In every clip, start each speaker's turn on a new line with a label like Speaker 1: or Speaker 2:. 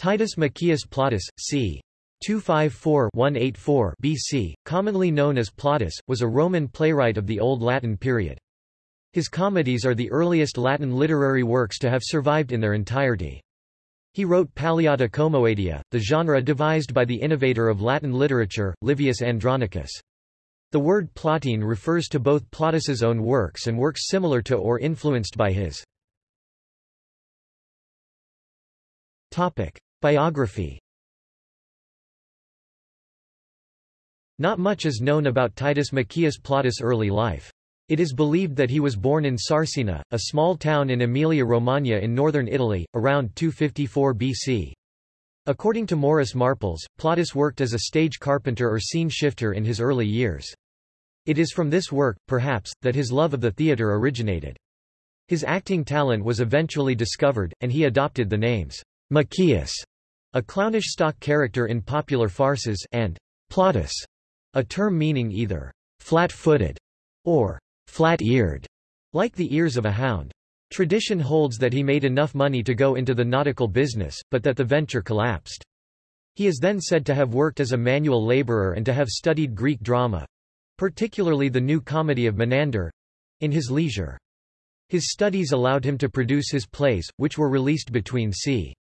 Speaker 1: Titus Maccius Plautus, c. 254-184 BC, commonly known as Plautus, was a Roman playwright of the Old Latin period. His comedies are the earliest Latin literary works to have survived in their entirety. He wrote Palliata Comoedia, the genre devised by the innovator of Latin literature, Livius Andronicus. The word Plautine refers to both Plautus's own works and works similar to or influenced by his. Biography Not much is known about Titus Maccius Plautus' early life. It is believed that he was born in Sarsina, a small town in Emilia-Romagna in northern Italy, around 254 BC. According to Morris Marples, Plautus worked as a stage carpenter or scene shifter in his early years. It is from this work, perhaps, that his love of the theatre originated. His acting talent was eventually discovered, and he adopted the names Maccius, a clownish stock character in popular farces, and Plautus, a term meaning either flat-footed or flat-eared, like the ears of a hound. Tradition holds that he made enough money to go into the nautical business, but that the venture collapsed. He is then said to have worked as a manual laborer and to have studied Greek drama—particularly the new comedy of Menander—in his leisure. His studies allowed him to produce his plays, which were released between c.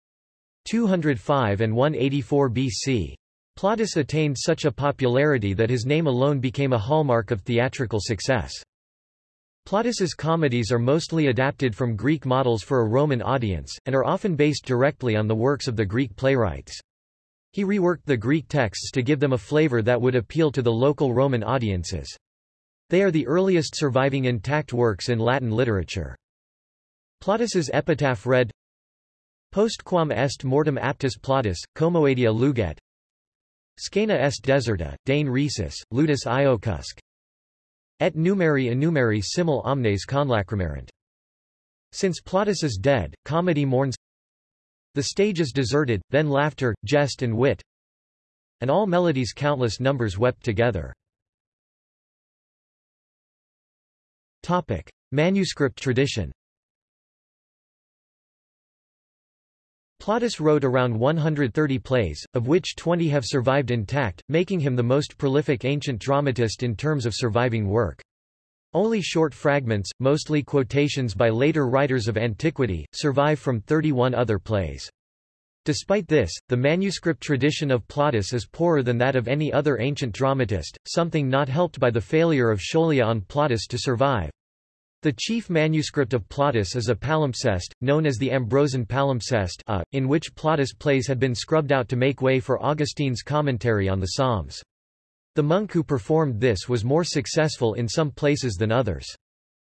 Speaker 1: 205 and 184 BC. Plautus attained such a popularity that his name alone became a hallmark of theatrical success. Plautus's comedies are mostly adapted from Greek models for a Roman audience, and are often based directly on the works of the Greek playwrights. He reworked the Greek texts to give them a flavor that would appeal to the local Roman audiences. They are the earliest surviving intact works in Latin literature. Plautus's epitaph read Postquam est mortem aptus Plautus, comoedia luget, Scena est deserta, dane rhesus, ludus iocusc. Et numeri enumeri simul omnes conlacrimerant. Since Plautus is dead, comedy mourns The stage is deserted, then laughter, jest and wit And all melodies countless numbers wept together. Topic. Manuscript tradition Plautus wrote around 130 plays, of which 20 have survived intact, making him the most prolific ancient dramatist in terms of surviving work. Only short fragments, mostly quotations by later writers of antiquity, survive from 31 other plays. Despite this, the manuscript tradition of Plautus is poorer than that of any other ancient dramatist, something not helped by the failure of Scholia on Plautus to survive. The chief manuscript of Plautus is a palimpsest, known as the Ambrosian palimpsest uh, in which Plautus' plays had been scrubbed out to make way for Augustine's commentary on the Psalms. The monk who performed this was more successful in some places than others.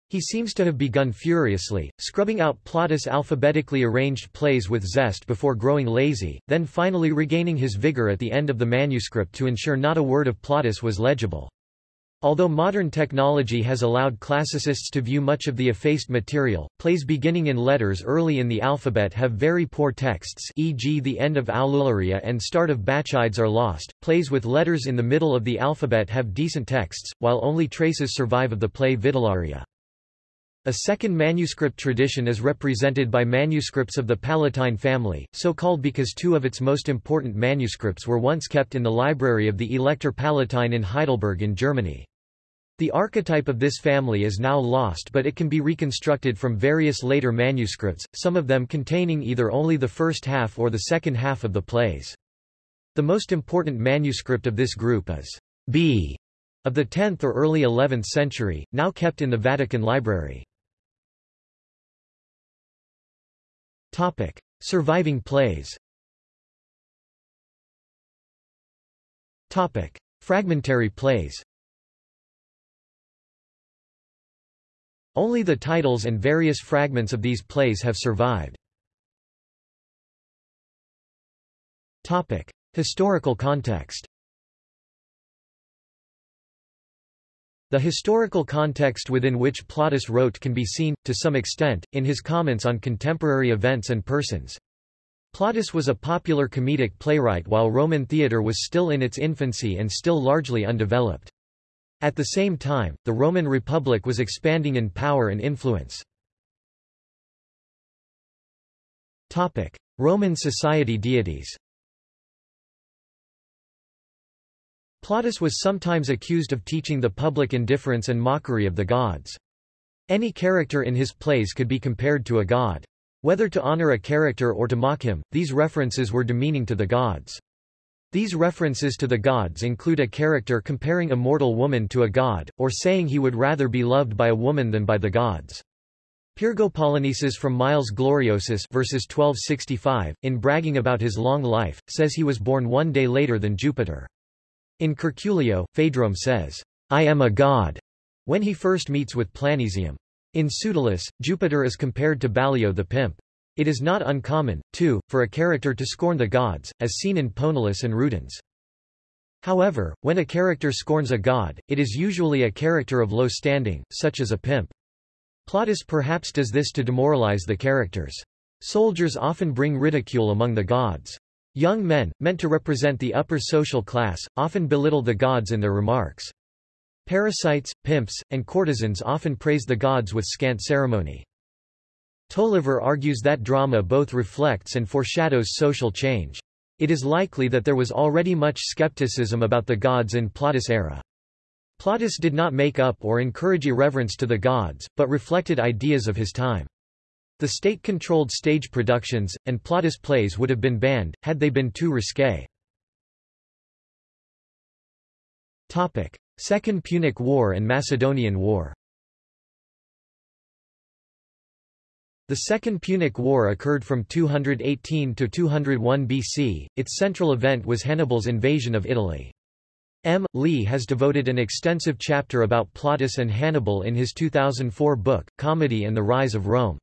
Speaker 1: He seems to have begun furiously, scrubbing out Plautus' alphabetically arranged plays with zest before growing lazy, then finally regaining his vigor at the end of the manuscript to ensure not a word of Plautus was legible. Although modern technology has allowed classicists to view much of the effaced material, plays beginning in letters early in the alphabet have very poor texts e.g. the end of Aulularia and start of Bacchides are lost. Plays with letters in the middle of the alphabet have decent texts, while only traces survive of the play Vidularia. A second manuscript tradition is represented by manuscripts of the Palatine family, so called because two of its most important manuscripts were once kept in the library of the Elector Palatine in Heidelberg in Germany. The archetype of this family is now lost but it can be reconstructed from various later manuscripts, some of them containing either only the first half or the second half of the plays. The most important manuscript of this group is B of the 10th or early 11th century, now kept in the Vatican Library. Topic: Surviving plays. Topic: Fragmentary plays. Only the titles and various fragments of these plays have survived. Topic: Historical context. The historical context within which Plautus wrote can be seen, to some extent, in his comments on contemporary events and persons. Plautus was a popular comedic playwright while Roman theatre was still in its infancy and still largely undeveloped. At the same time, the Roman Republic was expanding in power and influence. Roman society deities Plautus was sometimes accused of teaching the public indifference and mockery of the gods. Any character in his plays could be compared to a god. Whether to honor a character or to mock him, these references were demeaning to the gods. These references to the gods include a character comparing a mortal woman to a god, or saying he would rather be loved by a woman than by the gods. Pyrgopolynices from Miles Gloriosus verses 1265, in bragging about his long life, says he was born one day later than Jupiter. In Curculio, Phaedrum says, I am a god, when he first meets with Planesium. In Pseudolus, Jupiter is compared to Ballio the pimp. It is not uncommon, too, for a character to scorn the gods, as seen in Poenulus and Rudens. However, when a character scorns a god, it is usually a character of low standing, such as a pimp. Plautus perhaps does this to demoralize the characters. Soldiers often bring ridicule among the gods. Young men, meant to represent the upper social class, often belittle the gods in their remarks. Parasites, pimps, and courtesans often praise the gods with scant ceremony. Tolliver argues that drama both reflects and foreshadows social change. It is likely that there was already much skepticism about the gods in Plautus' era. Plautus did not make up or encourage irreverence to the gods, but reflected ideas of his time. The state-controlled stage productions, and Plautus plays would have been banned, had they been too risque. Second Punic War and Macedonian War The Second Punic War occurred from 218 to 201 BC, its central event was Hannibal's invasion of Italy. M. Leigh has devoted an extensive chapter about Plautus and Hannibal in his 2004 book, Comedy and the Rise of Rome.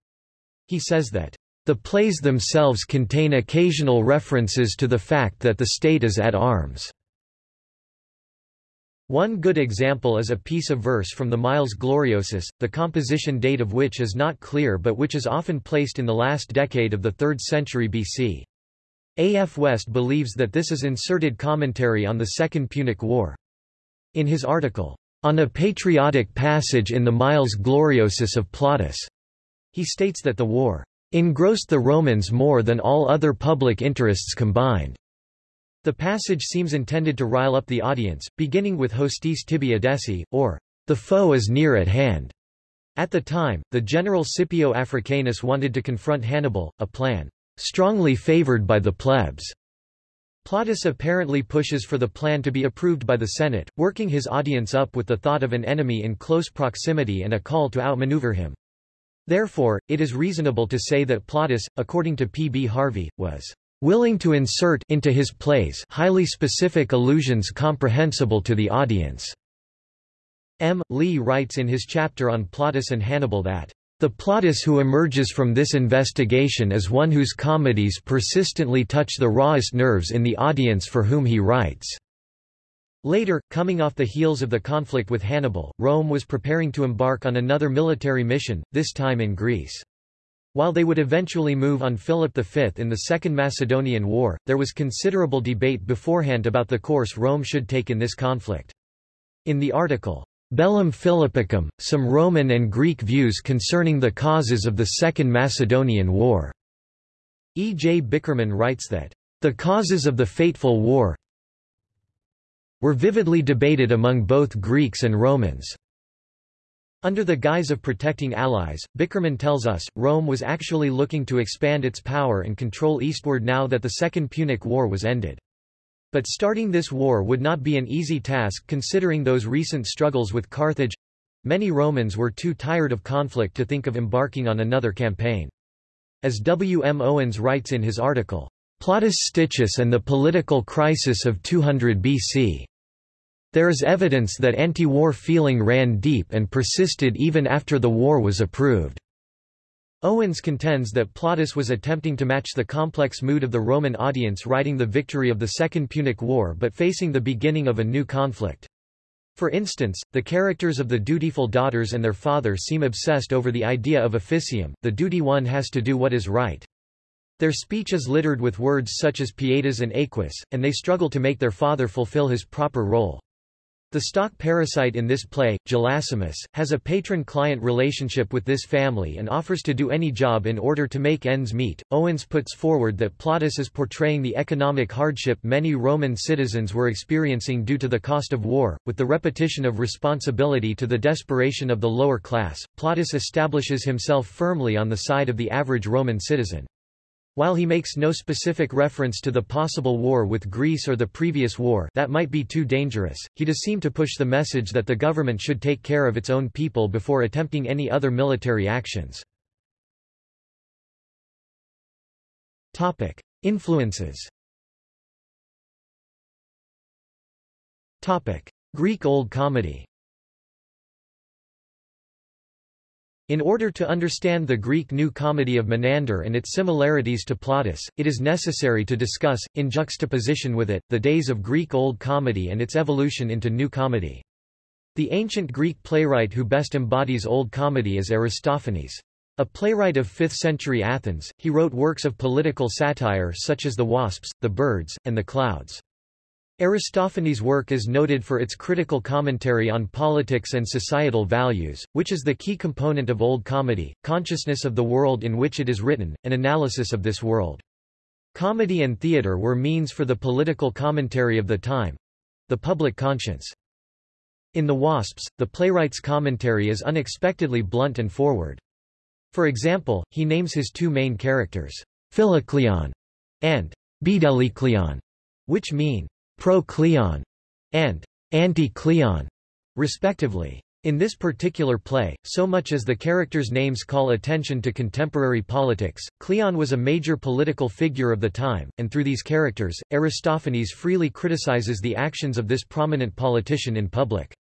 Speaker 1: He says that, "...the plays themselves contain occasional references to the fact that the state is at arms." One good example is a piece of verse from the Miles Gloriosus, the composition date of which is not clear but which is often placed in the last decade of the 3rd century BC. A. F. West believes that this is inserted commentary on the Second Punic War. In his article, On a Patriotic Passage in the Miles Gloriosus of Plautus, he states that the war engrossed the Romans more than all other public interests combined. The passage seems intended to rile up the audience, beginning with Hostis tibi or, the foe is near at hand. At the time, the general Scipio Africanus wanted to confront Hannibal, a plan strongly favored by the plebs. Plautus apparently pushes for the plan to be approved by the Senate, working his audience up with the thought of an enemy in close proximity and a call to outmaneuver him. Therefore, it is reasonable to say that Plautus, according to P. B. Harvey, was willing to insert into his plays highly specific allusions comprehensible to the audience. M. Leigh writes in his chapter on Plautus and Hannibal that the Plautus who emerges from this investigation is one whose comedies persistently touch the rawest nerves in the audience for whom he writes. Later, coming off the heels of the conflict with Hannibal, Rome was preparing to embark on another military mission, this time in Greece. While they would eventually move on Philip V in the Second Macedonian War, there was considerable debate beforehand about the course Rome should take in this conflict. In the article, Bellum Philippicum, Some Roman and Greek Views Concerning the Causes of the Second Macedonian War, E. J. Bickerman writes that, The causes of the fateful war were vividly debated among both Greeks and Romans. Under the guise of protecting allies, Bickerman tells us, Rome was actually looking to expand its power and control eastward now that the Second Punic War was ended. But starting this war would not be an easy task considering those recent struggles with Carthage. Many Romans were too tired of conflict to think of embarking on another campaign. As W. M. Owens writes in his article, Plautus Stichus and the Political Crisis of 200 BC. There is evidence that anti-war feeling ran deep and persisted even after the war was approved. Owens contends that Plautus was attempting to match the complex mood of the Roman audience writing the victory of the Second Punic War but facing the beginning of a new conflict. For instance, the characters of the dutiful daughters and their father seem obsessed over the idea of officium, the duty one has to do what is right. Their speech is littered with words such as pietas and aequus, and they struggle to make their father fulfill his proper role. The stock parasite in this play, Gelasimus, has a patron-client relationship with this family and offers to do any job in order to make ends meet. Owens puts forward that Plautus is portraying the economic hardship many Roman citizens were experiencing due to the cost of war, with the repetition of responsibility to the desperation of the lower class. Plautus establishes himself firmly on the side of the average Roman citizen. While he makes no specific reference to the possible war with Greece or the previous war that might be too dangerous, he does seem to push the message that the government should take care of its own people before attempting any other military actions. Topic. Influences Topic. Greek Old Comedy In order to understand the Greek New Comedy of Menander and its similarities to Plautus, it is necessary to discuss, in juxtaposition with it, the days of Greek Old Comedy and its evolution into New Comedy. The ancient Greek playwright who best embodies Old Comedy is Aristophanes. A playwright of 5th-century Athens, he wrote works of political satire such as The Wasps, The Birds, and The Clouds. Aristophanes' work is noted for its critical commentary on politics and societal values, which is the key component of Old Comedy, consciousness of the world in which it is written, and analysis of this world. Comedy and theatre were means for the political commentary of the time—the public conscience. In The Wasps, the playwright's commentary is unexpectedly blunt and forward. For example, he names his two main characters, Philocleon and Bdelykleon, which mean pro-Cleon and anti-Cleon, respectively. In this particular play, so much as the characters' names call attention to contemporary politics, Cleon was a major political figure of the time, and through these characters, Aristophanes freely criticizes the actions of this prominent politician in public.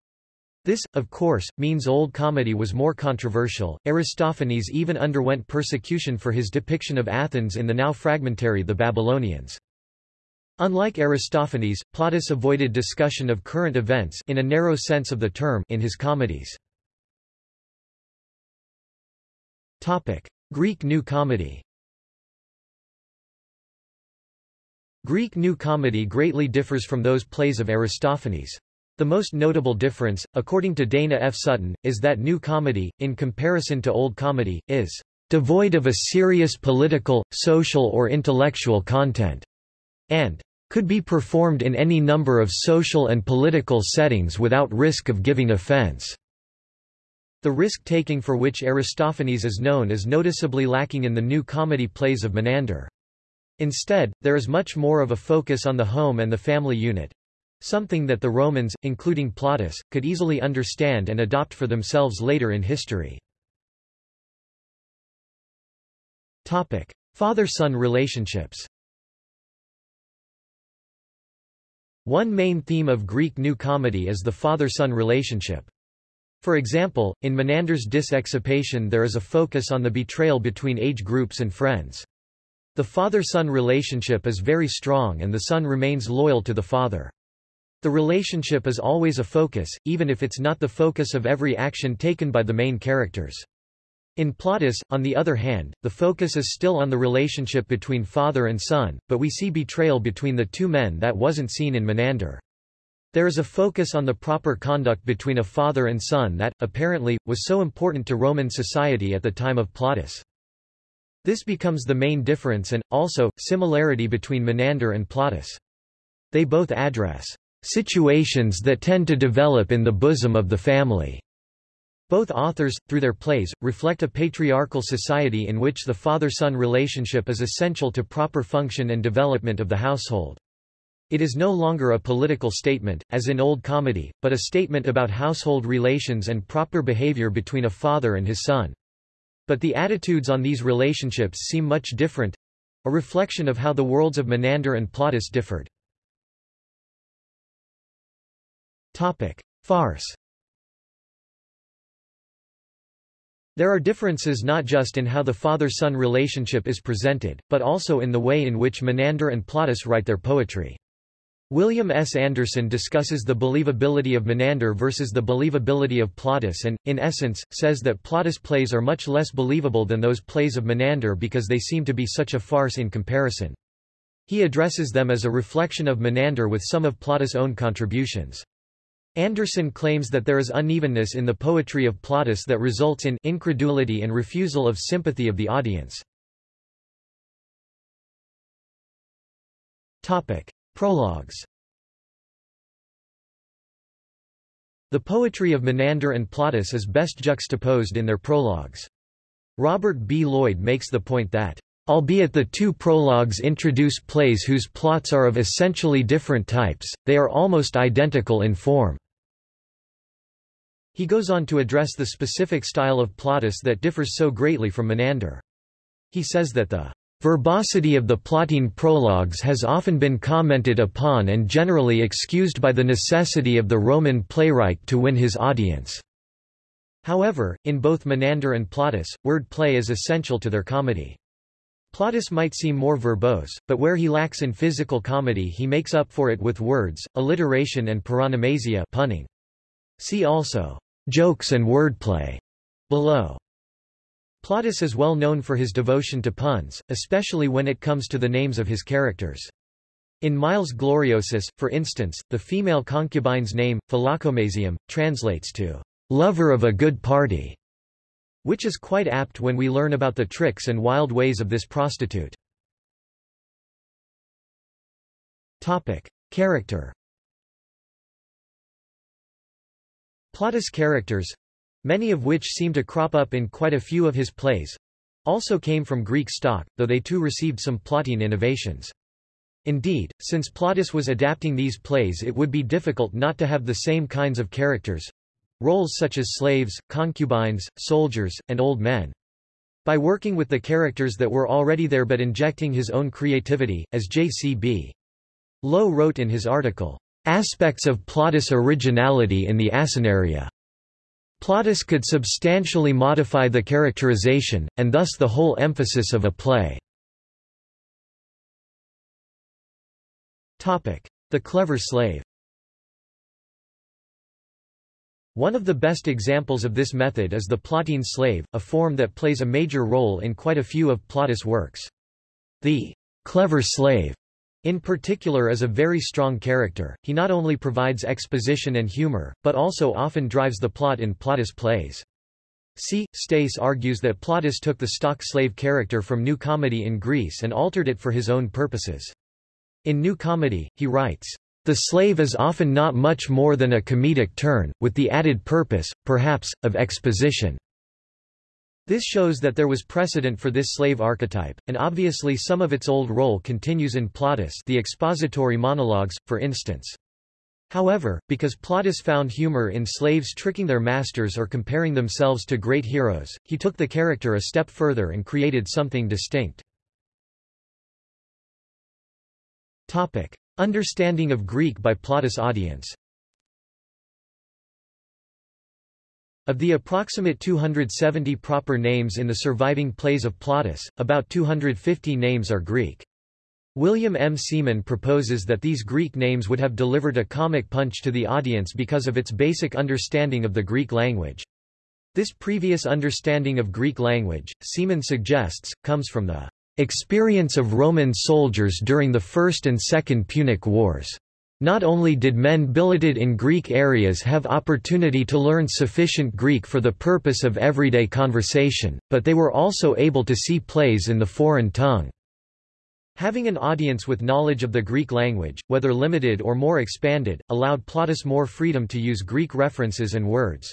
Speaker 1: This, of course, means Old Comedy was more controversial. Aristophanes even underwent persecution for his depiction of Athens in the now fragmentary The Babylonians. Unlike Aristophanes, Plautus avoided discussion of current events in a narrow sense of the term in his comedies. Topic: Greek New Comedy. Greek New Comedy greatly differs from those plays of Aristophanes. The most notable difference, according to Dana F. Sutton, is that New Comedy, in comparison to Old Comedy, is devoid of a serious political, social or intellectual content, and could be performed in any number of social and political settings without risk of giving offense. The risk-taking for which Aristophanes is known is noticeably lacking in the new comedy plays of Menander. Instead, there is much more of a focus on the home and the family unit, something that the Romans, including Plautus, could easily understand and adopt for themselves later in history. Father-son relationships One main theme of Greek New Comedy is the father-son relationship. For example, in Menander's Dis Exapaton there is a focus on the betrayal between age groups and friends. The father-son relationship is very strong and the son remains loyal to the father. The relationship is always a focus, even if it's not the focus of every action taken by the main characters. In Plautus, on the other hand, the focus is still on the relationship between father and son, but we see betrayal between the two men that wasn't seen in Menander. There is a focus on the proper conduct between a father and son that, apparently, was so important to Roman society at the time of Plautus. This becomes the main difference and, also, similarity between Menander and Plautus. They both address situations that tend to develop in the bosom of the family. Both authors, through their plays, reflect a patriarchal society in which the father-son relationship is essential to proper function and development of the household. It is no longer a political statement, as in Old Comedy, but a statement about household relations and proper behavior between a father and his son. But the attitudes on these relationships seem much different—a reflection of how the worlds of Menander and Plautus differed. Topic. Farce There are differences not just in how the father-son relationship is presented, but also in the way in which Menander and Plautus write their poetry. William S. Anderson discusses the believability of Menander versus the believability of Plautus and, in essence, says that Plautus plays are much less believable than those plays of Menander because they seem to be such a farce in comparison. He addresses them as a reflection of Menander with some of Plautus' own contributions. Anderson claims that there is unevenness in the poetry of Plautus that results in incredulity and refusal of sympathy of the audience. Topic: Prologues The poetry of Menander and Plautus is best juxtaposed in their prologues. Robert B. Lloyd makes the point that, Albeit the two prologues introduce plays whose plots are of essentially different types, they are almost identical in form. He goes on to address the specific style of Plautus that differs so greatly from Menander. He says that the Verbosity of the Plautine prologues has often been commented upon and generally excused by the necessity of the Roman playwright to win his audience. However, in both Menander and Plautus, word play is essential to their comedy. Plautus might seem more verbose, but where he lacks in physical comedy he makes up for it with words, alliteration and paronomasia punning. See also, jokes and wordplay, below. Plautus is well known for his devotion to puns, especially when it comes to the names of his characters. In Miles Gloriosus, for instance, the female concubine's name, Philocomasium, translates to lover of a good party, which is quite apt when we learn about the tricks and wild ways of this prostitute. Topic. Character Plautus characters, many of which seem to crop up in quite a few of his plays, also came from Greek stock, though they too received some Plautine innovations. Indeed, since Plautus was adapting these plays it would be difficult not to have the same kinds of characters—roles such as slaves, concubines, soldiers, and old men. By working with the characters that were already there but injecting his own creativity, as J.C.B. Lowe wrote in his article, "...aspects of Plautus' originality in the Asinaria." Plautus could substantially modify the characterization, and thus the whole emphasis of a play. The clever slave One of the best examples of this method is the Plautine slave, a form that plays a major role in quite a few of Plautus' works. The clever slave in particular is a very strong character, he not only provides exposition and humor, but also often drives the plot in Plautus plays. C. Stace argues that Plautus took the stock slave character from New Comedy in Greece and altered it for his own purposes. In New Comedy, he writes, the slave is often not much more than a comedic turn, with the added purpose, perhaps, of exposition. This shows that there was precedent for this slave archetype, and obviously some of its old role continues in Plautus the expository monologues, for instance. However, because Plautus found humor in slaves tricking their masters or comparing themselves to great heroes, he took the character a step further and created something distinct. Topic. Understanding of Greek by Plautus audience Of the approximate 270 proper names in the surviving plays of Plautus, about 250 names are Greek. William M. Seaman proposes that these Greek names would have delivered a comic punch to the audience because of its basic understanding of the Greek language. This previous understanding of Greek language, Seaman suggests, comes from the experience of Roman soldiers during the First and Second Punic Wars. Not only did men billeted in Greek areas have opportunity to learn sufficient Greek for the purpose of everyday conversation, but they were also able to see plays in the foreign tongue. Having an audience with knowledge of the Greek language, whether limited or more expanded, allowed Plautus more freedom to use Greek references and words.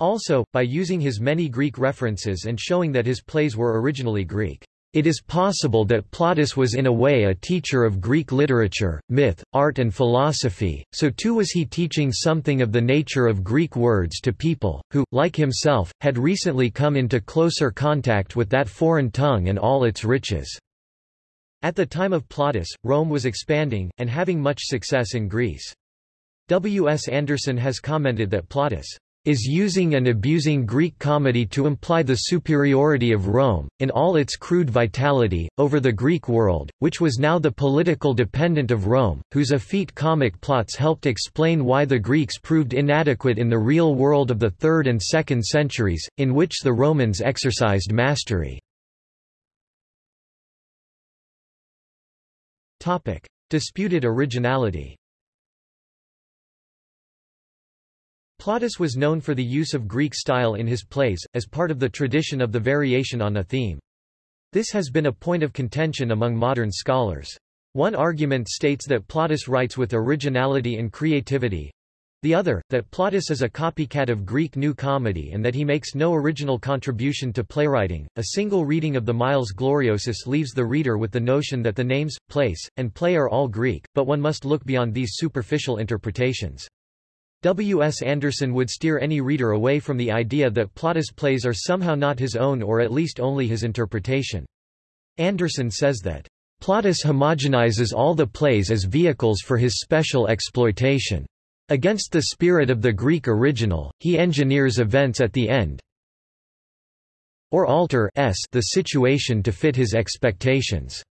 Speaker 1: Also, by using his many Greek references and showing that his plays were originally Greek. It is possible that Plautus was in a way a teacher of Greek literature, myth, art and philosophy, so too was he teaching something of the nature of Greek words to people, who, like himself, had recently come into closer contact with that foreign tongue and all its riches. At the time of Plautus, Rome was expanding, and having much success in Greece. W. S. Anderson has commented that Plautus is using and abusing Greek comedy to imply the superiority of Rome, in all its crude vitality, over the Greek world, which was now the political dependent of Rome, whose effete comic plots helped explain why the Greeks proved inadequate in the real world of the 3rd and 2nd centuries, in which the Romans exercised mastery. Disputed originality Plautus was known for the use of Greek style in his plays, as part of the tradition of the variation on a theme. This has been a point of contention among modern scholars. One argument states that Plautus writes with originality and creativity, the other, that Plautus is a copycat of Greek New Comedy and that he makes no original contribution to playwriting. A single reading of the Miles Gloriosus leaves the reader with the notion that the names, place, and play are all Greek, but one must look beyond these superficial interpretations. W. S. Anderson would steer any reader away from the idea that Plautus' plays are somehow not his own or at least only his interpretation. Anderson says that, Plautus homogenizes all the plays as vehicles for his special exploitation. Against the spirit of the Greek original, he engineers events at the end or alter s the situation to fit his expectations.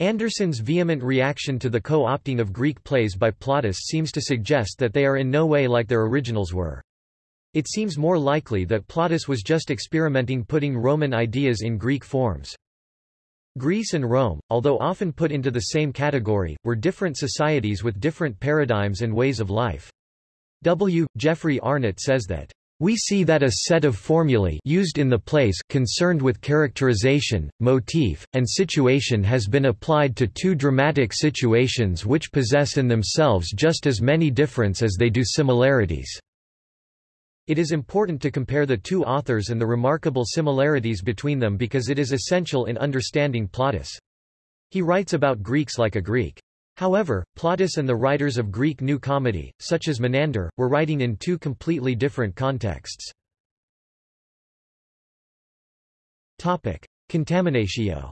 Speaker 1: Anderson's vehement reaction to the co-opting of Greek plays by Plautus seems to suggest that they are in no way like their originals were. It seems more likely that Plautus was just experimenting putting Roman ideas in Greek forms. Greece and Rome, although often put into the same category, were different societies with different paradigms and ways of life. W. Geoffrey Arnott says that we see that a set of formulae used in the plays concerned with characterization, motif, and situation has been applied to two dramatic situations which possess in themselves just as many difference as they do similarities. It is important to compare the two authors and the remarkable similarities between them because it is essential in understanding Plautus. He writes about Greeks like a Greek. However, Plautus and the writers of Greek New Comedy, such as Menander, were writing in two completely different contexts. Contaminatio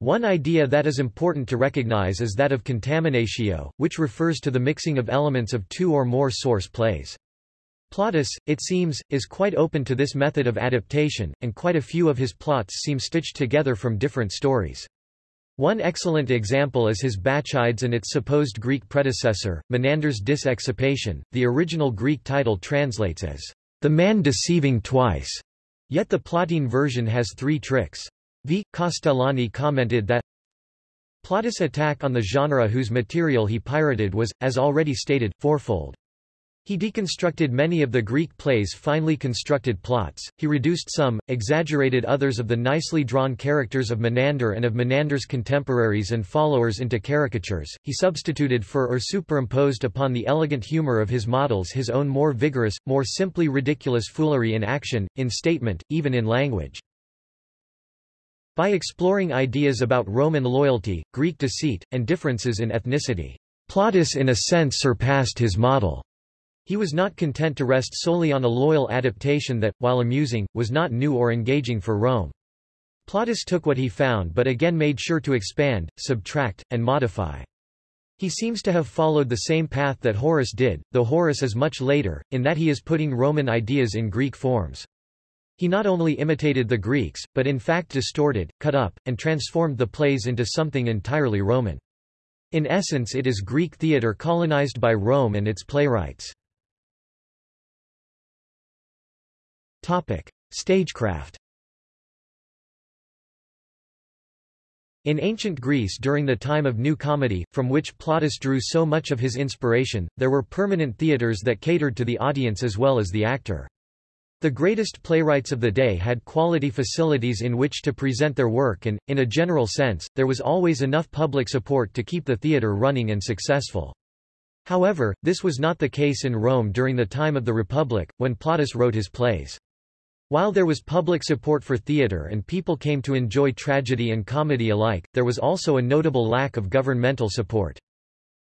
Speaker 1: One idea that is important to recognize is that of contaminatio, which refers to the mixing of elements of two or more source plays. Plautus, it seems, is quite open to this method of adaptation, and quite a few of his plots seem stitched together from different stories. One excellent example is his Bacchides and its supposed Greek predecessor, Menander's Dis Exapaton. The original Greek title translates as, the man deceiving twice, yet the Plautine version has three tricks. V. Castellani commented that Plautus' attack on the genre whose material he pirated was, as already stated, fourfold. He deconstructed many of the Greek plays' finely constructed plots, he reduced some, exaggerated others of the nicely drawn characters of Menander and of Menander's contemporaries and followers into caricatures, he substituted for or superimposed upon the elegant humor of his models his own more vigorous, more simply ridiculous foolery in action, in statement, even in language. By exploring ideas about Roman loyalty, Greek deceit, and differences in ethnicity, Plautus in a sense surpassed his model. He was not content to rest solely on a loyal adaptation that, while amusing, was not new or engaging for Rome. Plautus took what he found but again made sure to expand, subtract, and modify. He seems to have followed the same path that Horace did, though Horace is much later, in that he is putting Roman ideas in Greek forms. He not only imitated the Greeks, but in fact distorted, cut up, and transformed the plays into something entirely Roman. In essence it is Greek theatre colonized by Rome and its playwrights. Topic: Stagecraft. In ancient Greece during the time of New Comedy, from which Plautus drew so much of his inspiration, there were permanent theatres that catered to the audience as well as the actor. The greatest playwrights of the day had quality facilities in which to present their work and, in a general sense, there was always enough public support to keep the theatre running and successful. However, this was not the case in Rome during the time of the Republic, when Plautus wrote his plays. While there was public support for theatre and people came to enjoy tragedy and comedy alike, there was also a notable lack of governmental support.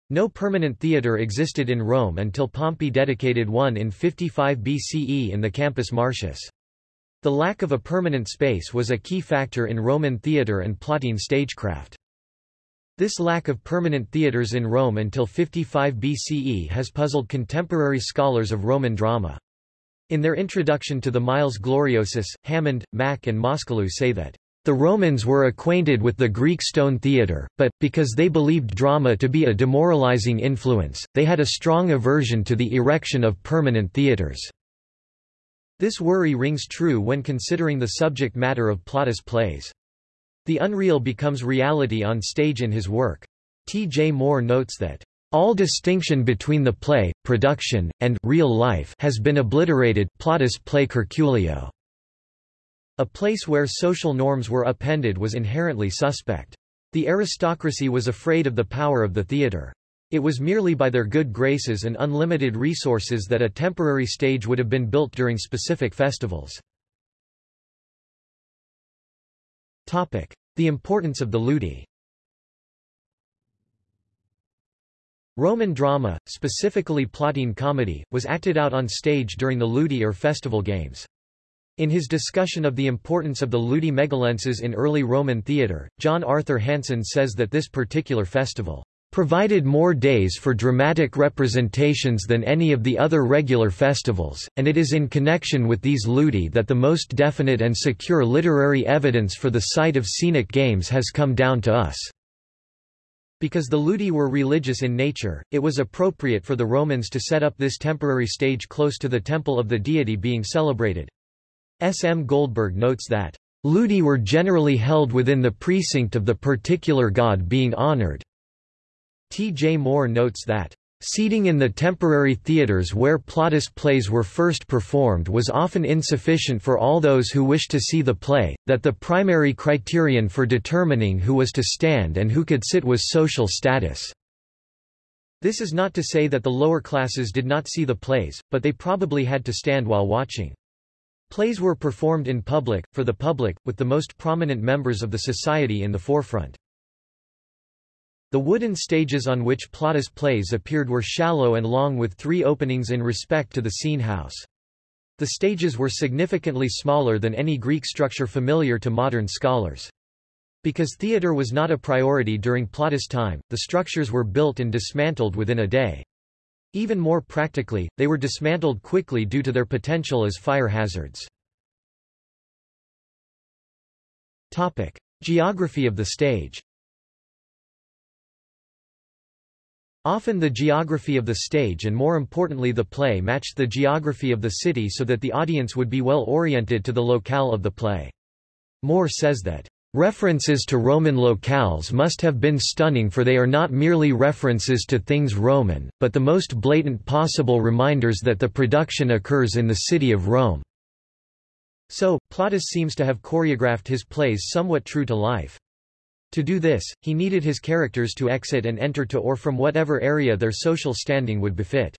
Speaker 1: No permanent theatre existed in Rome until Pompey dedicated one in 55 BCE in the Campus Martius. The lack of a permanent space was a key factor in Roman theatre and Plautine stagecraft. This lack of permanent theatres in Rome until 55 BCE has puzzled contemporary scholars of Roman drama. In their introduction to the Miles Gloriosus, Hammond, Mack and Moskalew say that the Romans were acquainted with the Greek stone theatre, but, because they believed drama to be a demoralizing influence, they had a strong aversion to the erection of permanent theatres. This worry rings true when considering the subject matter of Plautus' plays. The unreal becomes reality on stage in his work. T. J. Moore notes that, All distinction between the play, production, and real life has been obliterated plautus play Curculio. A place where social norms were appended was inherently suspect. The aristocracy was afraid of the power of the theatre. It was merely by their good graces and unlimited resources that a temporary stage would have been built during specific festivals. The importance of the ludi Roman drama, specifically Plautine comedy, was acted out on stage during the ludi or festival games. In his discussion of the importance of the ludi megalenses in early Roman theatre, John Arthur Hanson says that this particular festival provided more days for dramatic representations than any of the other regular festivals, and it is in connection with these ludi that the most definite and secure literary evidence for the site of scenic games has come down to us. Because the ludi were religious in nature, it was appropriate for the Romans to set up this temporary stage close to the temple of the deity being celebrated. S. M. Goldberg notes that, "...ludi were generally held within the precinct of the particular god being honored." T. J. Moore notes that, Seating in the temporary theaters where Plautus plays were first performed was often insufficient for all those who wished to see the play, that the primary criterion for determining who was to stand and who could sit was social status. This is not to say that the lower classes did not see the plays, but they probably had to stand while watching. Plays were performed in public, for the public, with the most prominent members of the society in the forefront. The wooden stages on which Plautus plays appeared were shallow and long with three openings in respect to the scene house. The stages were significantly smaller than any Greek structure familiar to modern scholars. Because theatre was not a priority during Plautus' time, the structures were built and dismantled within a day. Even more practically, they were dismantled quickly due to their potential as fire hazards. Topic. Geography of the stage Often the geography of the stage and more importantly the play matched the geography of the city so that the audience would be well oriented to the locale of the play. Moore says that, "...references to Roman locales must have been stunning for they are not merely references to things Roman, but the most blatant possible reminders that the production occurs in the city of Rome." So, Plautus seems to have choreographed his plays somewhat true to life. To do this, he needed his characters to exit and enter to or from whatever area their social standing would befit.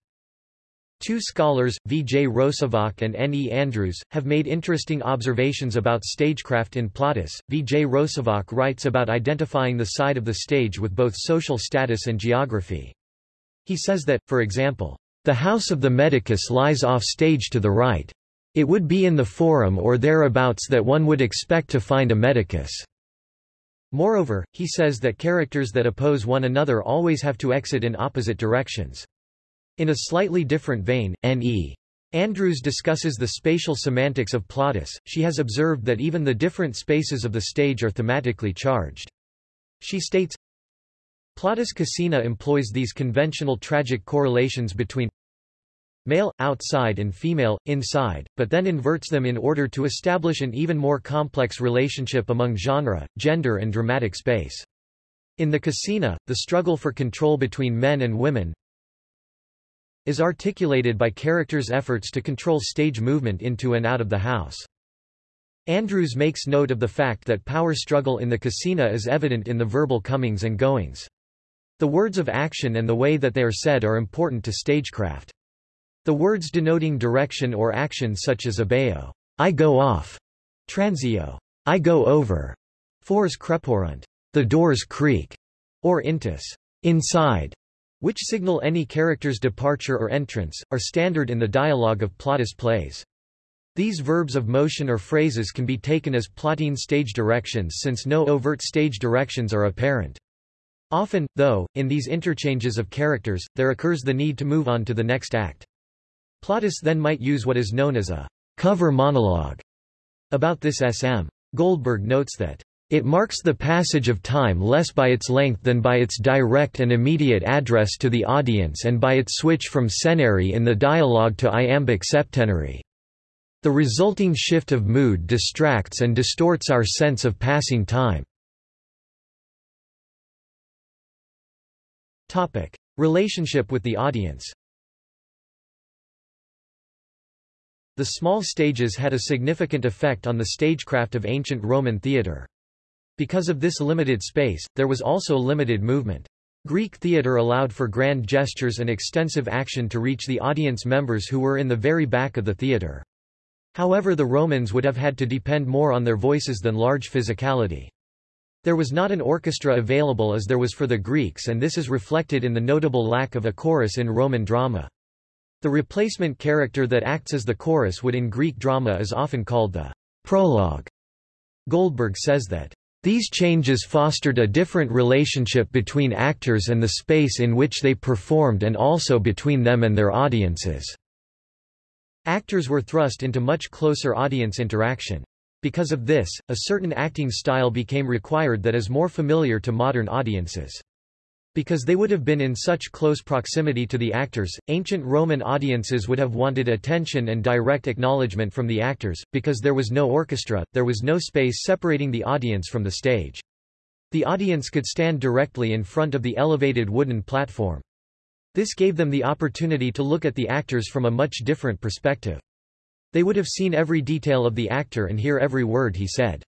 Speaker 1: Two scholars, V. J. Rosivach and N. E. Andrews, have made interesting observations about stagecraft in Plautus. V. J. Rosivach writes about identifying the side of the stage with both social status and geography. He says that, for example, the house of the medicus lies off stage to the right. It would be in the forum or thereabouts that one would expect to find a medicus. Moreover, he says that characters that oppose one another always have to exit in opposite directions. In a slightly different vein, N.E. Andrews discusses the spatial semantics of Plautus. She has observed that even the different spaces of the stage are thematically charged. She states, Plautus Casina employs these conventional tragic correlations between male, outside and female, inside, but then inverts them in order to establish an even more complex relationship among genre, gender and dramatic space. In the Casina, the struggle for control between men and women is articulated by characters' efforts to control stage movement into and out of the house. Andrews makes note of the fact that power struggle in the Casina is evident in the verbal comings and goings. The words of action and the way that they are said are important to stagecraft. The words denoting direction or action such as abeo, I go off, transio, I go over, fors creporunt, the doors creak, or intus, inside, which signal any character's departure or entrance, are standard in the dialogue of Plautus plays. These verbs of motion or phrases can be taken as plotting stage directions since no overt stage directions are apparent. Often, though, in these interchanges of characters, there occurs the need to move on to the next act. Plautus then might use what is known as a cover monologue. About this S.M. Goldberg notes that it marks the passage of time less by its length than by its direct and immediate address to the audience and by its switch from senary in the dialogue to iambic septenary. The resulting shift of mood distracts and distorts our sense of passing time. Relationship with the audience The small stages had a significant effect on the stagecraft of ancient Roman theatre. Because of this limited space, there was also limited movement. Greek theatre allowed for grand gestures and extensive action to reach the audience members who were in the very back of the theatre. However the Romans would have had to depend more on their voices than large physicality. There was not an orchestra available as there was for the Greeks and this is reflected in the notable lack of a chorus in Roman drama. The replacement character that acts as the chorus would in Greek drama is often called the prologue. Goldberg says that these changes fostered a different relationship between actors and the space in which they performed and also between them and their audiences. Actors were thrust into much closer audience interaction. Because of this, a certain acting style became required that is more familiar to modern audiences. Because they would have been in such close proximity to the actors, ancient Roman audiences would have wanted attention and direct acknowledgement from the actors, because there was no orchestra, there was no space separating the audience from the stage. The audience could stand directly in front of the elevated wooden platform. This gave them the opportunity to look at the actors from a much different perspective. They would have seen every detail of the actor and hear every word he said.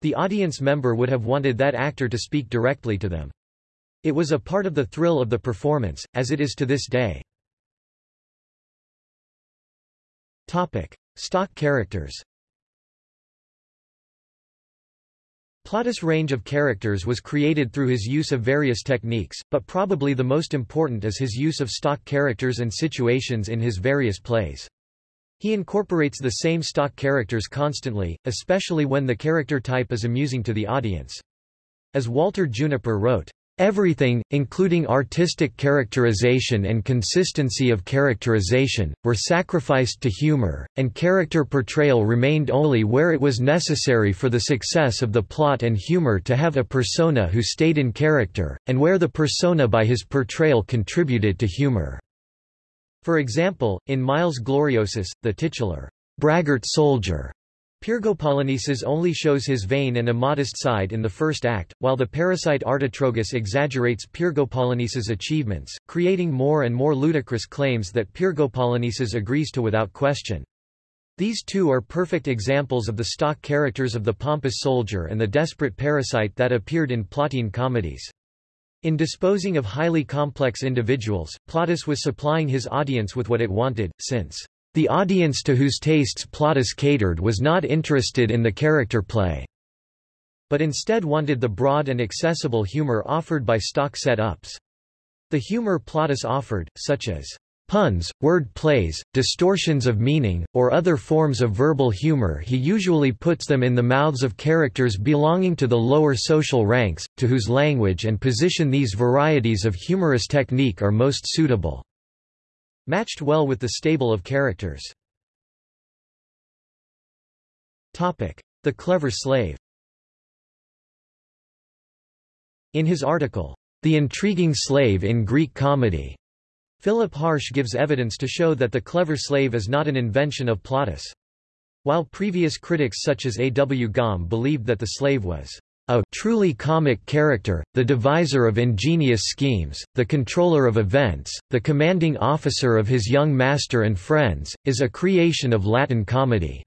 Speaker 1: The audience member would have wanted that actor to speak directly to them. It was a part of the thrill of the performance, as it is to this day. Topic. Stock characters Plautus' range of characters was created through his use of various techniques, but probably the most important is his use of stock characters and situations in his various plays. He incorporates the same stock characters constantly, especially when the character type is amusing to the audience. As Walter Juniper wrote, Everything, including artistic characterization and consistency of characterization, were sacrificed to humor, and character portrayal remained only where it was necessary for the success of the plot and humor to have a persona who stayed in character, and where the persona by his portrayal contributed to humor. For example, in Miles Gloriosus, the titular braggart soldier Pyrgopolonices only shows his vain and immodest side in the first act, while the parasite Artotrogus exaggerates Pyrgopolonices' achievements, creating more and more ludicrous claims that Pyrgopolonices agrees to without question. These two are perfect examples of the stock characters of the pompous soldier and the desperate parasite that appeared in Plautine comedies. In disposing of highly complex individuals, Plautus was supplying his audience with what it wanted, since the audience to whose tastes Plautus catered was not interested in the character play, but instead wanted the broad and accessible humor offered by stock set-ups. The humor Plautus offered, such as puns, word plays, distortions of meaning, or other forms of verbal humor he usually puts them in the mouths of characters belonging to the lower social ranks, to whose language and position these varieties of humorous technique are most suitable matched well with the stable of characters. Topic. The clever slave In his article, The Intriguing Slave in Greek Comedy, Philip Harsh gives evidence to show that the clever slave is not an invention of Plautus. While previous critics such as A. W. Gomme believed that the slave was a truly comic character, the deviser of ingenious schemes, the controller of events, the commanding officer of his young master and friends, is a creation of Latin comedy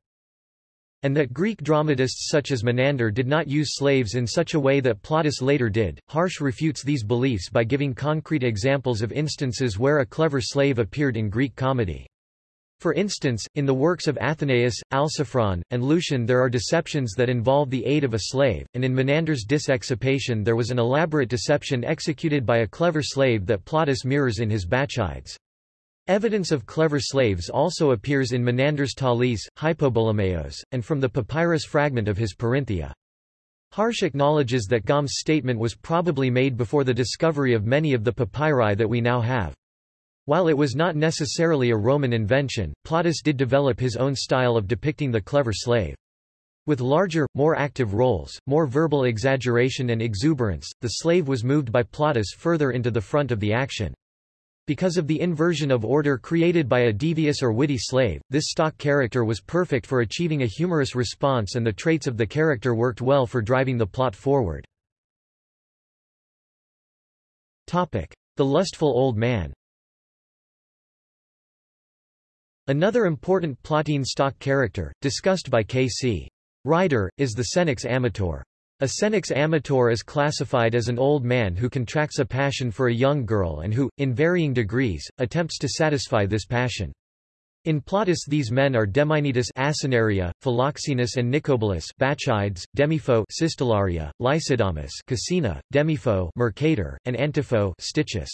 Speaker 1: and that Greek dramatists such as Menander did not use slaves in such a way that Plautus later did. Harsh refutes these beliefs by giving concrete examples of instances where a clever slave appeared in Greek comedy. For instance, in the works of Athenaeus, Alciphron, and Lucian there are deceptions that involve the aid of a slave, and in Menander's Dis Exapaton there was an elaborate deception executed by a clever slave that Plautus mirrors in his Bacchides. Evidence of clever slaves also appears in Menander's Taulis, Hypobolimaios, and from the papyrus fragment of his Perinthia. Harsh acknowledges that Gomme's statement was probably made before the discovery of many of the papyri that we now have. While it was not necessarily a Roman invention, Plautus did develop his own style of depicting the clever slave. With larger, more active roles, more verbal exaggeration and exuberance, the slave was moved by Plautus further into the front of the action. Because of the inversion of order created by a devious or witty slave, this stock character was perfect for achieving a humorous response and the traits of the character worked well for driving the plot forward. Topic. The lustful old man Another important plautine stock character, discussed by K.C. Ryder, is the senex amator. A senex amator is classified as an old man who contracts a passion for a young girl and who, in varying degrees, attempts to satisfy this passion. In Plautus these men are Demaenetus Asinaria, Philoxenus and Nicobulus Bacchides, Demipho Cistellaria, Lysidamus Casina, Demipho Mercator, and Antipho Stichus.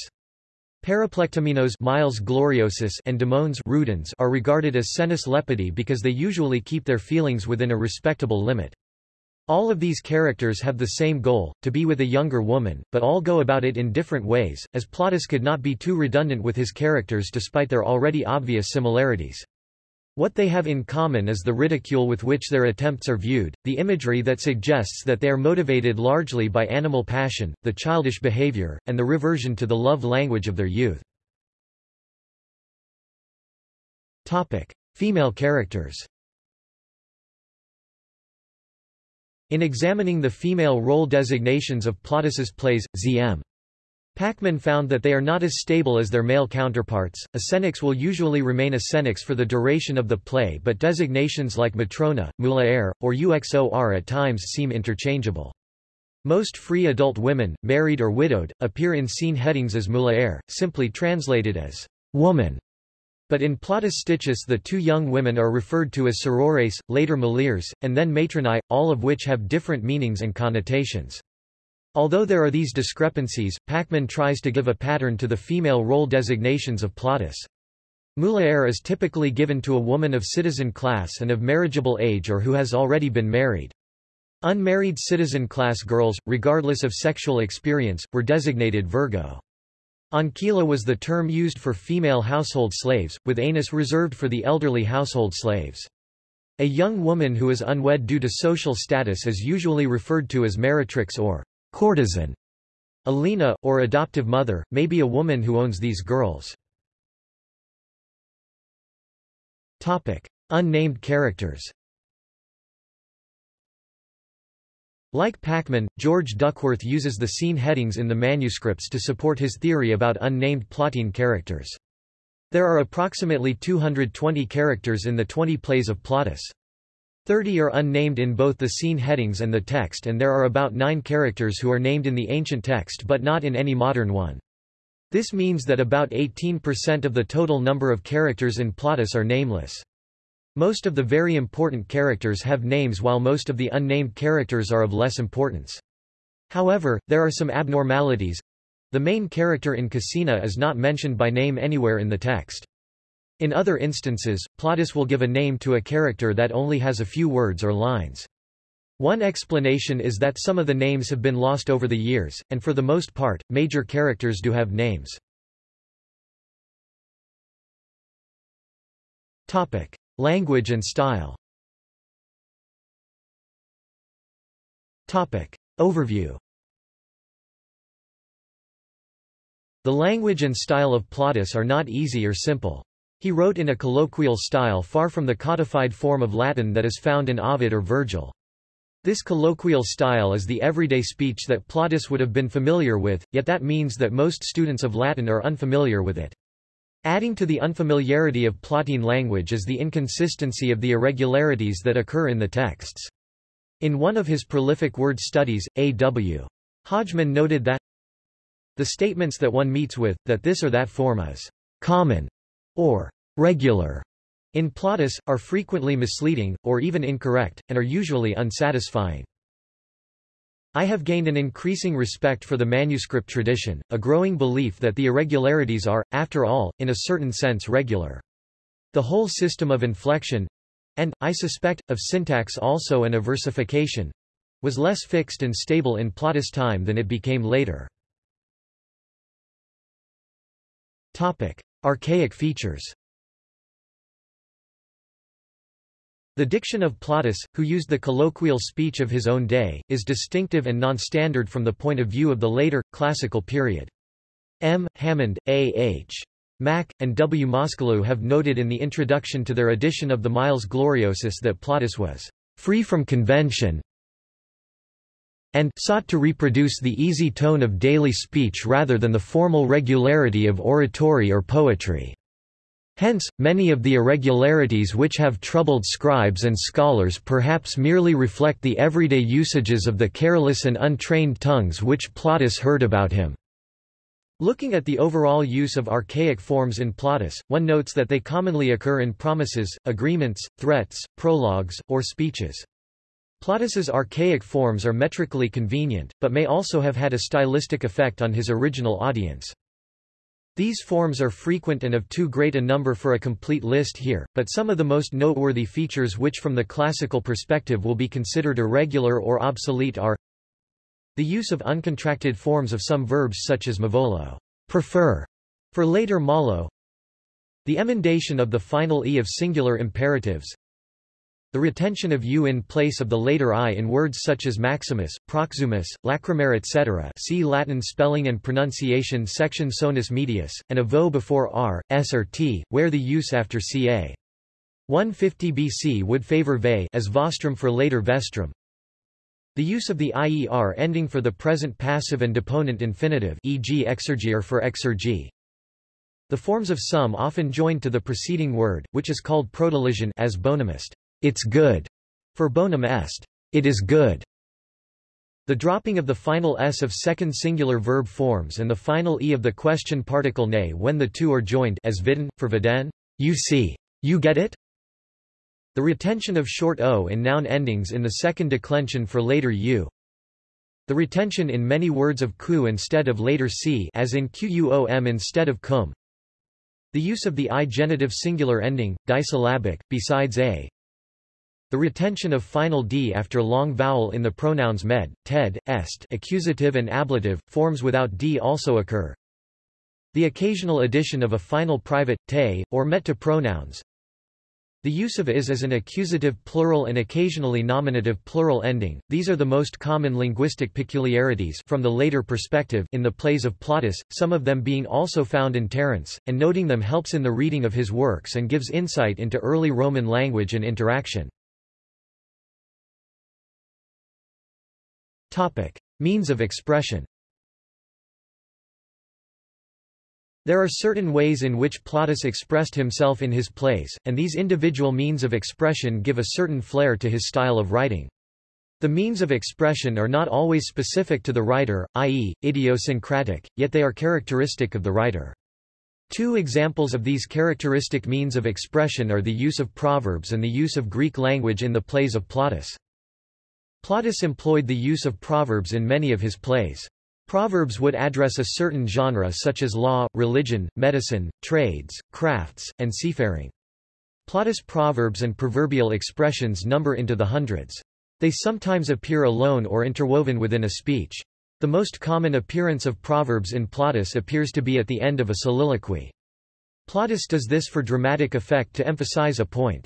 Speaker 1: Periplectomenos Miles Gloriosus and Damones Rudens are regarded as senes lepidi because they usually keep their feelings within a respectable limit. All of these characters have the same goal, to be with a younger woman, but all go about it in different ways, as Plautus could not be too redundant with his characters despite their already obvious similarities. What they have in common is the ridicule with which their attempts are viewed, the imagery that suggests that they are motivated largely by animal passion, the childish behavior, and the reversion to the love language of their youth. Female characters In examining the female role designations of Plautus's plays, Z.M. Packman found that they are not as stable as their male counterparts. A will usually remain a for the duration of the play but designations like matrona, mulier, or uxor at times seem interchangeable. Most free adult women, married or widowed, appear in scene headings as mulier, simply translated as woman. But in Plautus Stichus the two young women are referred to as sorores, later mulieres, and then matronae, all of which have different meanings and connotations. Although there are these discrepancies, Packman tries to give a pattern to the female role designations of Plautus. Mulier is typically given to a woman of citizen class and of marriageable age or who has already been married. Unmarried citizen class girls, regardless of sexual experience, were designated Virgo. Ancilla was the term used for female household slaves, with anus reserved for the elderly household slaves. A young woman who is unwed due to social status is usually referred to as meretrix or courtesan. Alina, or adoptive mother, may be a woman who owns these girls. Topic. Unnamed characters Like Packman, George Duckworth uses the scene headings in the manuscripts to support his theory about unnamed plautine characters. There are approximately 220 characters in the 20 plays of Plautus. 30 are unnamed in both the scene headings and the text and there are about 9 characters who are named in the ancient text but not in any modern one. This means that about 18% of the total number of characters in Plautus are nameless. Most of the very important characters have names while most of the unnamed characters are of less importance. However, there are some abnormalities. The main character in Casina is not mentioned by name anywhere in the text. In other instances, Plautus will give a name to a character that only has a few words or lines. One explanation is that some of the names have been lost over the years, and for the most part, major characters do have names. Topic. Language and style Topic. Overview The language and style of Plautus are not easy or simple. He wrote in a colloquial style far from the codified form of Latin that is found in Ovid or Virgil. This colloquial style is the everyday speech that Plautus would have been familiar with, yet that means that most students of Latin are unfamiliar with it. Adding to the unfamiliarity of Plautine language is the inconsistency of the irregularities that occur in the texts. In one of his prolific word studies, A.W. Hodgman noted that the statements that one meets with, that this or that form is common or regular in Plautus, are frequently misleading, or even incorrect, and are usually unsatisfying. I have gained an increasing respect for the manuscript tradition, a growing belief that the irregularities are, after all, in a certain sense regular. The whole system of inflection—and, I suspect, of syntax also and of versification—was less fixed and stable in Plautus' time than it became later. Topic. Archaic features The diction of Plautus, who used the colloquial speech of his own day, is distinctive and non-standard from the point of view of the later, classical period. M. Hammond, A. H. Mack, and W. Moskalew have noted in the introduction to their edition of the Miles Gloriosus that Plautus was free from convention and sought to reproduce the easy tone of daily speech rather than the formal regularity of oratory or poetry. Hence, many of the irregularities which have troubled scribes and scholars perhaps merely reflect the everyday usages of the careless and untrained tongues which Plautus heard about him. Looking at the overall use of archaic forms in Plautus, one notes that they commonly occur in promises, agreements, threats, prologues, or speeches. Plautus's archaic forms are metrically convenient, but may also have had a stylistic effect on his original audience. These forms are frequent and of too great a number for a complete list here, but some of the most noteworthy features which from the classical perspective will be considered irregular or obsolete are the use of uncontracted forms of some verbs such as mavolo prefer, for later malo the emendation of the final e of singular imperatives the retention of u in place of the later i in words such as maximus, proximus, lacrimare etc. see Latin spelling and pronunciation section sonus medius, and a vo before r, s or t, where the use after ca. 150 BC would favor ve as vostrum for later vestrum. The use of the IER ending for the present passive and deponent infinitive e.g. exergere for exergy. The forms of some often joined to the preceding word, which is called prodelision as bonumist. It's good, for bonum est. It is good. The dropping of the final s of second singular verb forms and the final e of the question particle ne when the two are joined as vidden, for viden, you see. You get it? The retention of short o in noun endings in the second declension for later u. The retention in many words of ku instead of later c as in quom instead of cum. The use of the i genitive singular ending, disyllabic, besides a, the retention of final d after long vowel in the pronouns med, ted, est accusative and ablative, forms without d also occur. The occasional addition of a final private, te, or met to pronouns. The use of is as an accusative plural and occasionally nominative plural ending, these are the most common linguistic peculiarities from the later perspective in the plays of Plautus, some of them being also found in Terence, and noting them helps in the reading of his works and gives insight into early Roman language and interaction. Topic. Means of expression There are certain ways in which Plautus expressed himself in his plays, and these individual means of expression give a certain flair to his style of writing. The means of expression are not always specific to the writer, i.e., idiosyncratic, yet they are characteristic of the writer. Two examples of these characteristic means of expression are the use of proverbs and the use of Greek language in the plays of Plautus. Plautus employed the use of proverbs in many of his plays. Proverbs would address a certain genre such as law, religion, medicine, trades, crafts, and seafaring. Plautus' proverbs and proverbial expressions number into the hundreds. They sometimes appear alone or interwoven within a speech. The most common appearance of proverbs in Plautus appears to be at the end of a soliloquy. Plautus does this for dramatic effect to emphasize a point.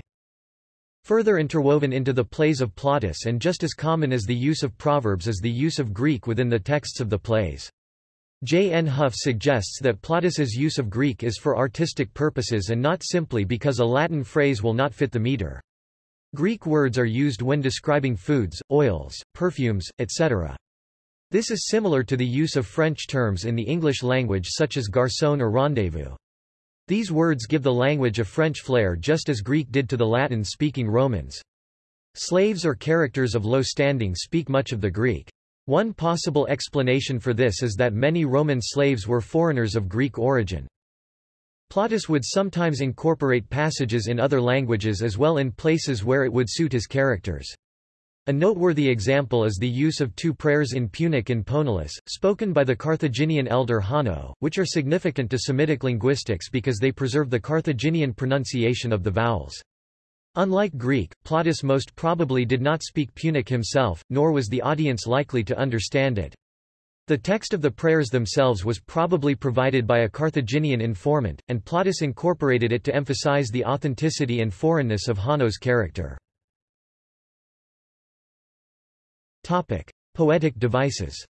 Speaker 1: Further interwoven into the plays of Plautus and just as common as the use of proverbs is the use of Greek within the texts of the plays. J. N. Hough suggests that Plautus's use of Greek is for artistic purposes and not simply because a Latin phrase will not fit the meter. Greek words are used when describing foods, oils, perfumes, etc. This is similar to the use of French terms in the English language such as garçon or rendezvous. These words give the language a French flair just as Greek did to the Latin-speaking Romans. Slaves or characters of low standing speak much of the Greek. One possible explanation for this is that many Roman slaves were foreigners of Greek origin. Plautus would sometimes incorporate passages in other languages as well in places where it would suit his characters. A noteworthy example is the use of two prayers in Punic and Poenulus, spoken by the Carthaginian elder Hanno, which are significant to Semitic linguistics because they preserve the Carthaginian pronunciation of the vowels. Unlike Greek, Plautus most probably did not speak Punic himself, nor was the audience likely to understand it. The text of the prayers themselves was probably provided by a Carthaginian informant, and Plautus incorporated it to emphasize the authenticity and foreignness of Hanno's character. Topic: Poetic devices.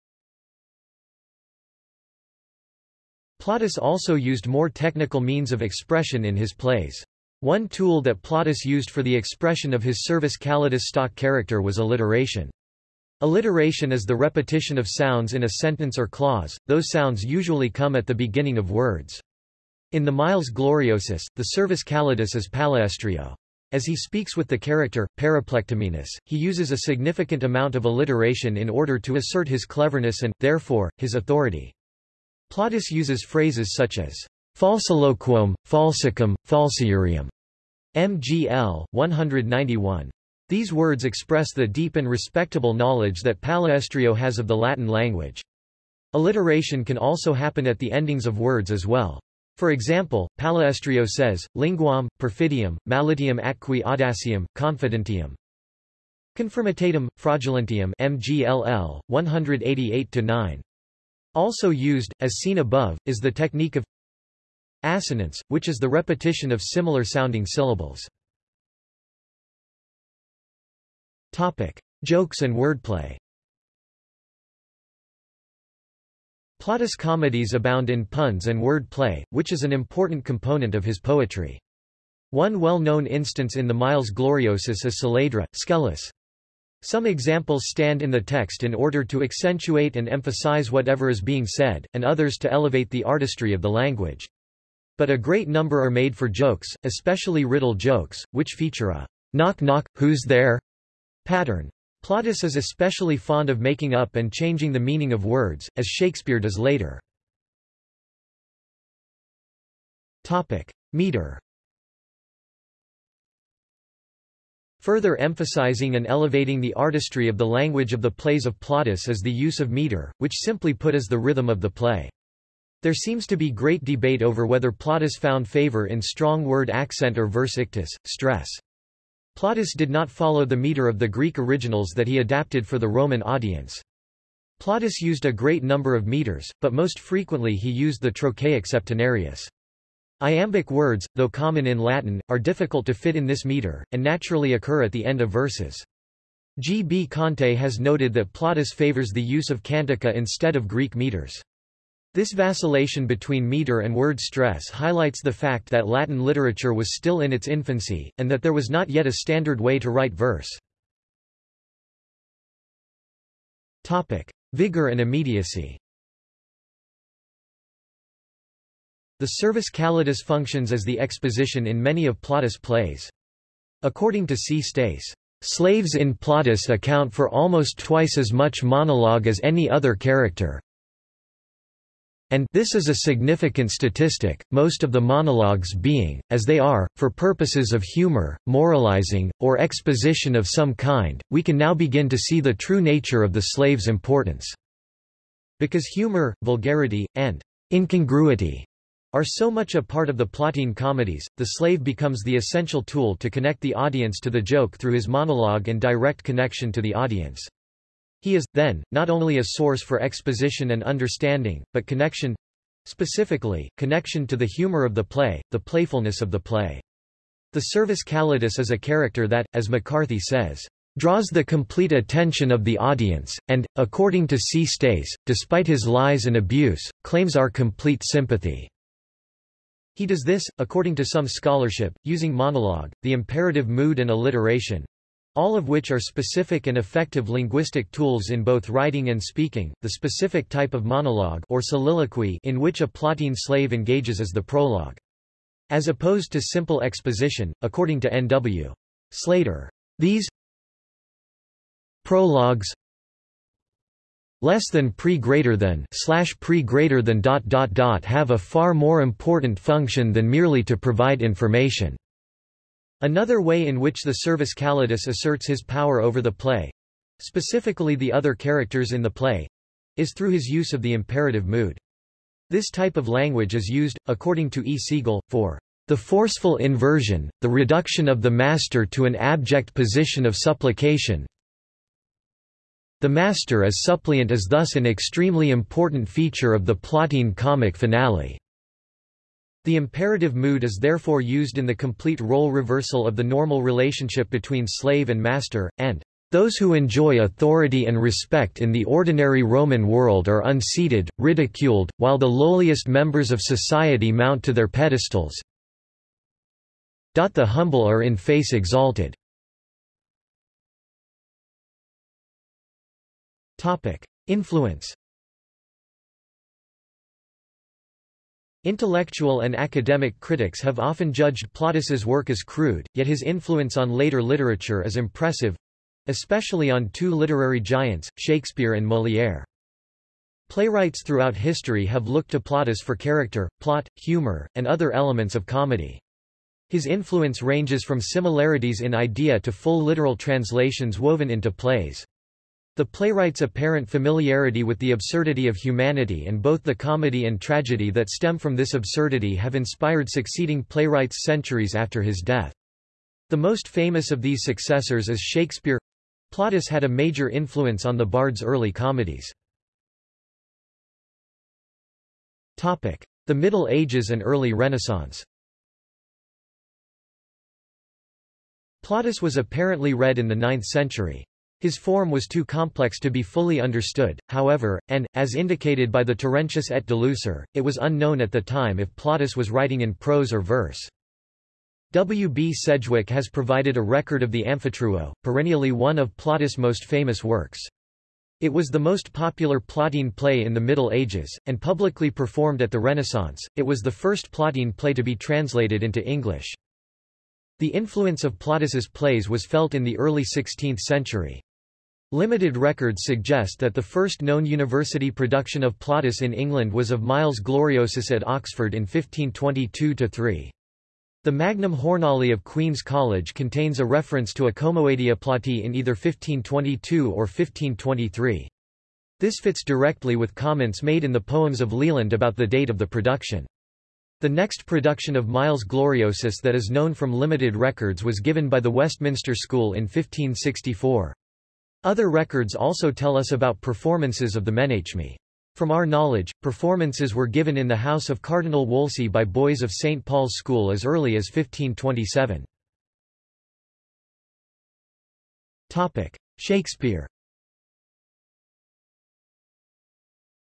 Speaker 1: Plautus also used more technical means of expression in his plays. One tool that Plautus used for the expression of his Servus Calidus stock character was alliteration. Alliteration is the repetition of sounds in a sentence or clause, those sounds usually come at the beginning of words. In the Miles Gloriosus, the servus calidus is palaestrio. As he speaks with the character, periplectomenus, he uses a significant amount of alliteration in order to assert his cleverness and, therefore, his authority. Plautus uses phrases such as falsiloquum, falsicum, falsiurium, mgl. 191. These words express the deep and respectable knowledge that Palaestrio has of the Latin language. Alliteration can also happen at the endings of words as well. For example, Palaestrio says, linguam, perfidium, malitium atqui audacium, confidentium. Confirmatatum, fraudulentium MGLL, 188-9. Also used, as seen above, is the technique of assonance, which is the repetition of similar sounding syllables. Topic. Jokes and wordplay Plautus' comedies abound in puns and word play, which is an important component of his poetry. One well-known instance in the Miles Gloriosus is Saledra, Scelus. Some examples stand in the text in order to accentuate and emphasize whatever is being said, and others to elevate the artistry of the language. But a great number are made for jokes, especially riddle jokes, which feature a knock knock, who's there? Pattern. Plautus is especially fond of making up and changing the meaning of words, as Shakespeare does later. Topic. Meter Further emphasizing and elevating the artistry of the language of the plays of Plautus is the use of meter, which simply put is the rhythm of the play. There seems to be great debate over whether Plautus found favor in strong word accent or verse ictus, stress. Plautus did not follow the meter of the Greek originals that he adapted for the Roman audience. Plautus used a great number of meters, but most frequently he used the trochaic septenarius. Iambic words, though common in Latin, are difficult to fit in this meter, and naturally occur at the end of verses. G. B. Conte has noted that Plautus favors the use of cantica instead of Greek meters. This vacillation between meter and word stress highlights the fact that Latin literature was still in its infancy, and that there was not yet a standard way to write verse. Topic. Vigor and immediacy The servus calidus functions as the exposition in many of Plautus' plays. According to C. Stace, Slaves in Plautus account for almost twice as much monologue as any other character, and this is a significant statistic, most of the monologues being, as they are, for purposes of humor, moralizing, or exposition of some kind, we can now begin to see the true nature of the slave's importance. Because humor, vulgarity, and incongruity are so much a part of the Plautine comedies, the slave becomes the essential tool to connect the audience to the joke through his monologue and direct connection to the audience. He is, then, not only a source for exposition and understanding, but connection specifically, connection to the humor of the play, the playfulness of the play. The servus calidus is a character that, as McCarthy says, draws the complete attention of the audience, and, according to C. Stace, despite his lies and abuse, claims our complete sympathy. He does this, according to some scholarship, using monologue, the imperative mood and alliteration, all of which are specific and effective linguistic tools in both writing and speaking. The specific type of monologue or soliloquy in which a plotting slave engages is the prologue. As opposed to simple exposition, according to N.W. Slater, these prologues less than pre greater than slash pre greater than dot dot dot have a far more important function than merely to provide information. Another way in which the servus calidus asserts his power over the play—specifically the other characters in the play—is through his use of the imperative mood. This type of language is used, according to E. Segal, for the forceful inversion, the reduction of the master to an abject position of supplication. The master as suppliant is thus an extremely important feature of the Plautine comic finale. The imperative mood is therefore used in the complete role reversal of the normal relationship between slave and master, and those who enjoy authority and respect in the ordinary Roman world are unseated, ridiculed, while the lowliest members of society mount to their pedestals. The humble are in face exalted. Influence Intellectual and academic critics have often judged Plautus's work as crude, yet his influence on later literature is impressive—especially on two literary giants, Shakespeare and Molière. Playwrights throughout history have looked to Plautus for character, plot, humor, and other elements of comedy. His influence ranges from similarities in idea to full literal translations woven into plays. The playwright's apparent familiarity with the absurdity of humanity and both the comedy and tragedy that stem from this absurdity have inspired succeeding playwrights centuries after his death. The most famous of these successors is Shakespeare. Plautus had a major influence on the bard's early comedies. Topic: The Middle Ages and early Renaissance Plautus was apparently read in the 9th century. His form was too complex to be fully understood, however, and, as indicated by the Terentius et Delusor, it was unknown at the time if Plautus was writing in prose or verse. W. B. Sedgwick has provided a record of the Amphitryo, perennially one of Plautus' most famous works. It was the most popular Plautine play in the Middle Ages, and publicly performed at the Renaissance. It was the first Plautine play to be translated into English. The influence of Plautus's plays was felt in the early 16th century. Limited records suggest that the first known university production of Plautus in England was of Miles Gloriosus at Oxford in 1522-3. The Magnum Journale of Queen's College contains a reference to a Comoedia Plauti in either 1522 or 1523. This fits directly with comments made in the poems of Leland about the date of the production. The next production of Miles Gloriosus that is known from limited records was given by the Westminster School in 1564. Other records also tell us about performances of the Menaechmi. From our knowledge, performances were given in the house of Cardinal Wolsey by boys of St. Paul's School as early as 1527. Shakespeare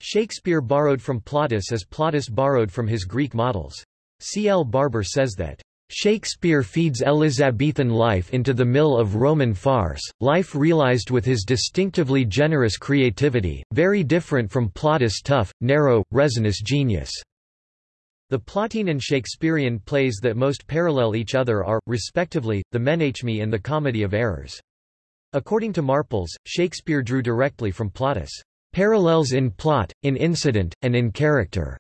Speaker 1: Shakespeare borrowed from Plautus as Plautus borrowed from his Greek models. C. L. Barber says that Shakespeare feeds Elizabethan life into the mill of Roman farce, life realized with his distinctively generous creativity, very different from Plautus' tough, narrow, resinous genius. The Plautine and Shakespearean plays that most parallel each other are, respectively, the Menaechmi and the Comedy of Errors. According to Marples, Shakespeare drew directly from Plautus' parallels in plot, in incident, and in character,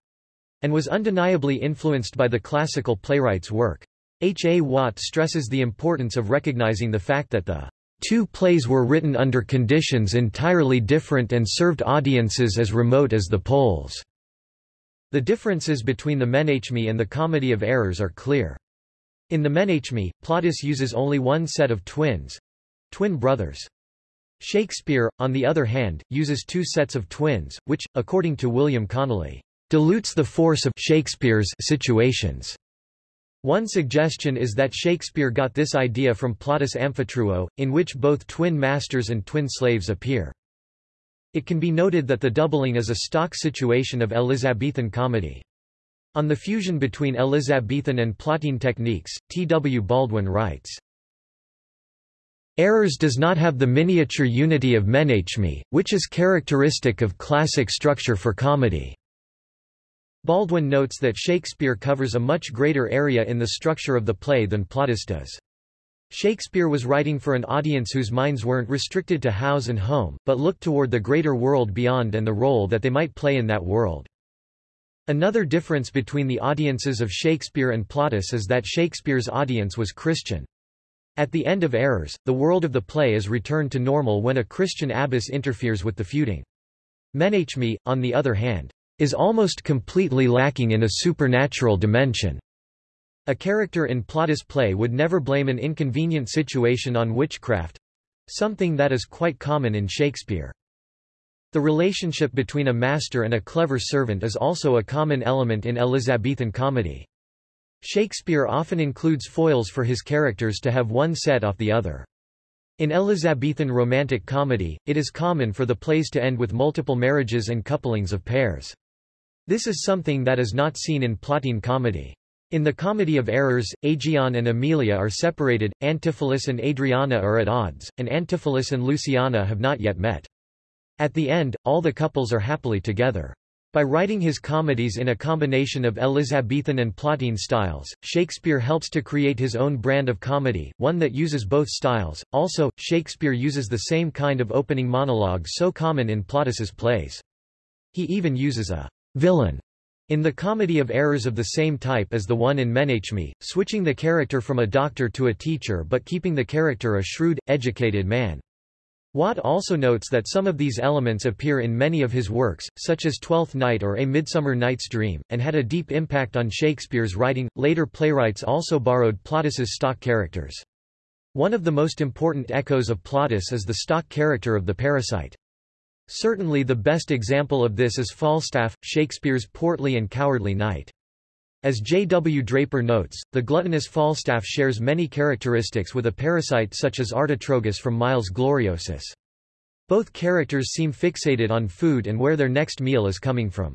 Speaker 1: and was undeniably influenced by the classical playwright's work. H. A. Watt stresses the importance of recognizing the fact that the two plays were written under conditions entirely different and served audiences as remote as the poles. The differences between the Menaechmi and the Comedy of Errors are clear. In the Menaechmi, Plautus uses only one set of twins—twin brothers. Shakespeare, on the other hand, uses two sets of twins, which, according to William Connolly, dilutes the force of Shakespeare's situations. One suggestion is that Shakespeare got this idea from Plautus' Amphitryo, in which both twin masters and twin slaves appear. It can be noted that the doubling is a stock situation of Elizabethan comedy. On the fusion between Elizabethan and Plautine techniques, T. W. Baldwin writes, Errors does not have the miniature unity of Menaechmi, which is characteristic of classic structure for comedy. Baldwin notes that Shakespeare covers a much greater area in the structure of the play than Plautus does. Shakespeare was writing for an audience whose minds weren't restricted to house and home, but looked toward the greater world beyond and the role that they might play in that world. Another difference between the audiences of Shakespeare and Plautus is that Shakespeare's audience was Christian. At the end of Errors, the world of the play is returned to normal when a Christian abbess interferes with the feuding. Menaechmi, on the other hand, is almost completely lacking in a supernatural dimension. A character in Plautus' play would never blame an inconvenient situation on witchcraft—something that is quite common in Shakespeare. The relationship between a master and a clever servant is also a common element in Elizabethan comedy. Shakespeare often includes foils for his characters to have one set off the other. In Elizabethan romantic comedy, it is common for the plays to end with multiple marriages and couplings of pairs. This is something that is not seen in Plautine comedy. In the Comedy of Errors, Aegeon and Emilia are separated, Antipholus and Adriana are at odds, and Antipholus and Luciana have not yet met. At the end, all the couples are happily together. By writing his comedies in a combination of Elizabethan and Plautine styles, Shakespeare helps to create his own brand of comedy, one that uses both styles. Also, Shakespeare uses the same kind of opening monologue so common in Plautus's plays. He even uses a villain in the Comedy of Errors of the same type as the one in Menaechmi, switching the character from a doctor to a teacher but keeping the character a shrewd, educated man. Watt also notes that some of these elements appear in many of his works, such as Twelfth Night or A Midsummer Night's Dream, and had a deep impact on Shakespeare's writing. Later playwrights also borrowed Plautus's stock characters. One of the most important echoes of Plautus is the stock character of the parasite. Certainly the best example of this is Falstaff, Shakespeare's portly and cowardly knight. As J. W. Draper notes, the gluttonous Falstaff shares many characteristics with a parasite such as Artotrogus from Miles Gloriosus. Both characters seem fixated on food and where their next meal is coming from.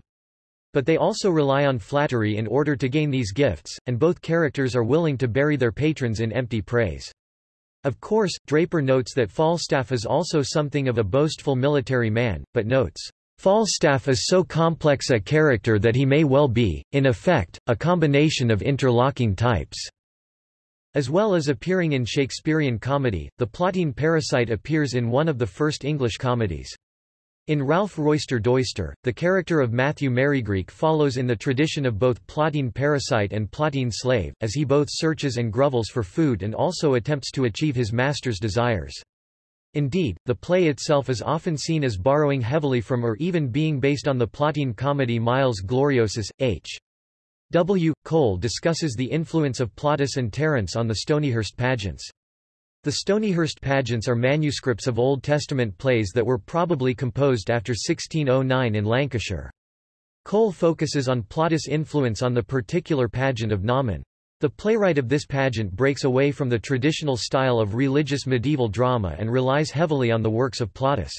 Speaker 1: But they also rely on flattery in order to gain these gifts, and both characters are willing to bury their patrons in empty praise. Of course, Draper notes that Falstaff is also something of a boastful military man, but notes, Falstaff is so complex a character that he may well be, in effect, a combination of interlocking types. As well as appearing in Shakespearean comedy, the Plautine parasite appears in one of the first English comedies. In Ralph Roister Doister, the character of Matthew Merrygreek follows in the tradition of both Plautine parasite and Plautine slave, as he both searches and grovels for food and also attempts to achieve his master's desires. Indeed, the play itself is often seen as borrowing heavily from or even being based on the Plautine comedy Miles Gloriosus. H. W. Cole discusses the influence of Plautus and Terence on the Stonyhurst pageants. The Stonyhurst pageants are manuscripts of Old Testament plays that were probably composed after 1609 in Lancashire. Cole focuses on Plautus' influence on the particular pageant of Naaman. The playwright of this pageant breaks away from the traditional style of religious medieval drama and relies heavily on the works of Plautus.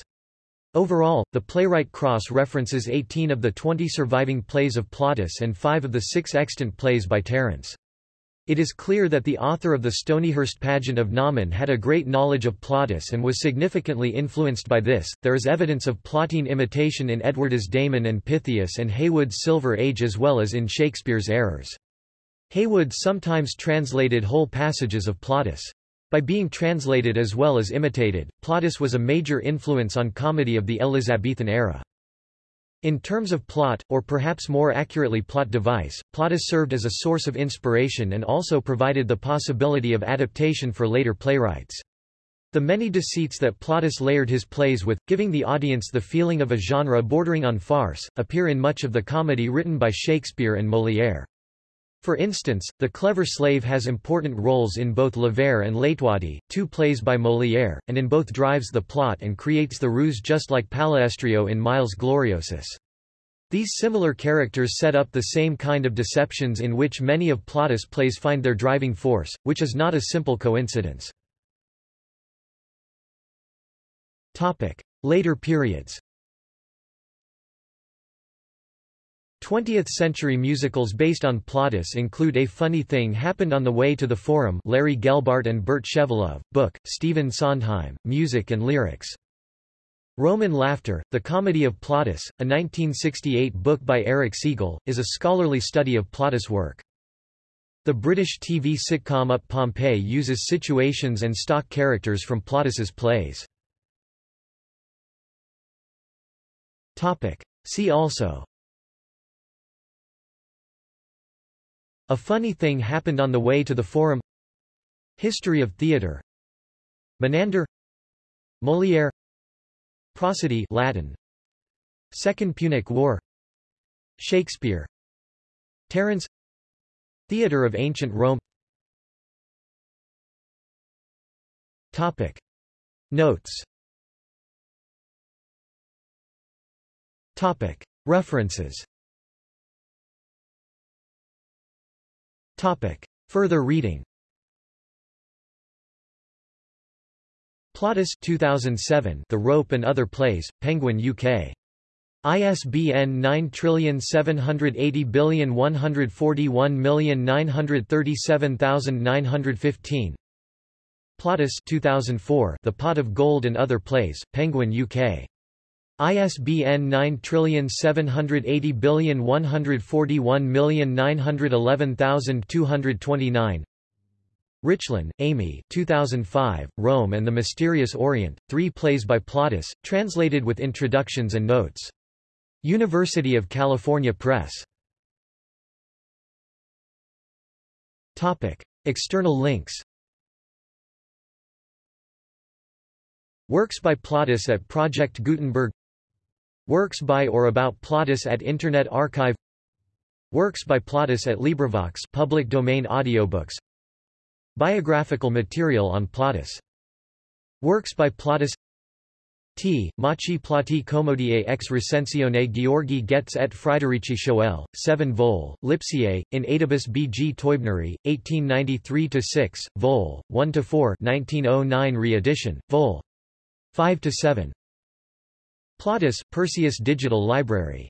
Speaker 1: Overall, the playwright cross-references 18 of the 20 surviving plays of Plautus and 5 of the 6 extant plays by Terence. It is clear that the author of the Stonyhurst pageant of Naaman had a great knowledge of Plautus and was significantly influenced by this. There is evidence of Plautine imitation in Edward's Damon and Pythias and Heywood's Silver Age as well as in Shakespeare's Errors. Heywood sometimes translated whole passages of Plautus. By being translated as well as imitated, Plautus was a major influence on comedy of the Elizabethan era. In terms of plot, or perhaps more accurately plot device, Plautus served as a source of inspiration and also provided the possibility of adaptation for later playwrights. The many deceits that Plautus layered his plays with, giving the audience the feeling of a genre bordering on farce, appear in much of the comedy written by Shakespeare and Molière. For instance, the clever slave has important roles in both L'Avare and L'Etourdi, two plays by Molière, and in both drives the plot and creates the ruse just like Palaestrio in Miles Gloriosus. These similar characters set up the same kind of deceptions in which many of Plautus' plays find their driving force, which is not a simple coincidence. Later periods 20th-century musicals based on Plautus include A Funny Thing Happened on the Way to the Forum Larry Gelbart and Bert Shevelove, book, Stephen Sondheim, music and lyrics. Roman Laughter, The Comedy of Plautus, a 1968 book by Erich Segal, is a scholarly study of Plautus' work. The British TV sitcom Up Pompeii uses situations and stock characters from Plautus's plays. See also A funny thing happened on the way to the forum. History of theatre Menander. Molière. Prosody Latin. Second Punic War. Shakespeare. Terence. Theatre of Ancient Rome. Topic. Notes. Topic. References Topic. Further reading Plautus 2007 The Rope and Other Plays, Penguin UK. ISBN 9780141937915 Plautus 2004 The Pot of Gold and Other Plays, Penguin UK. ISBN 9780141911229 Richlin, Amy 2005, Rome and the Mysterious Orient, Three Plays by Plautus, translated with introductions and notes. University of California Press. Topic. External links Works by Plautus at Project Gutenberg Works by or about Plautus at Internet Archive Works by Plautus at LibriVox public domain audiobooks Biographical material on Plautus Works by Plautus T. Machi Plauti Commodie ex recensione Georgi Goetz et Friederici Schoell, 7 vol, Lipsiae, in Adibus B. G. Teubneri, 1893-6, vol. 1-4 1909 re-edition, vol. 5-7. Plautus, Perseus Digital Library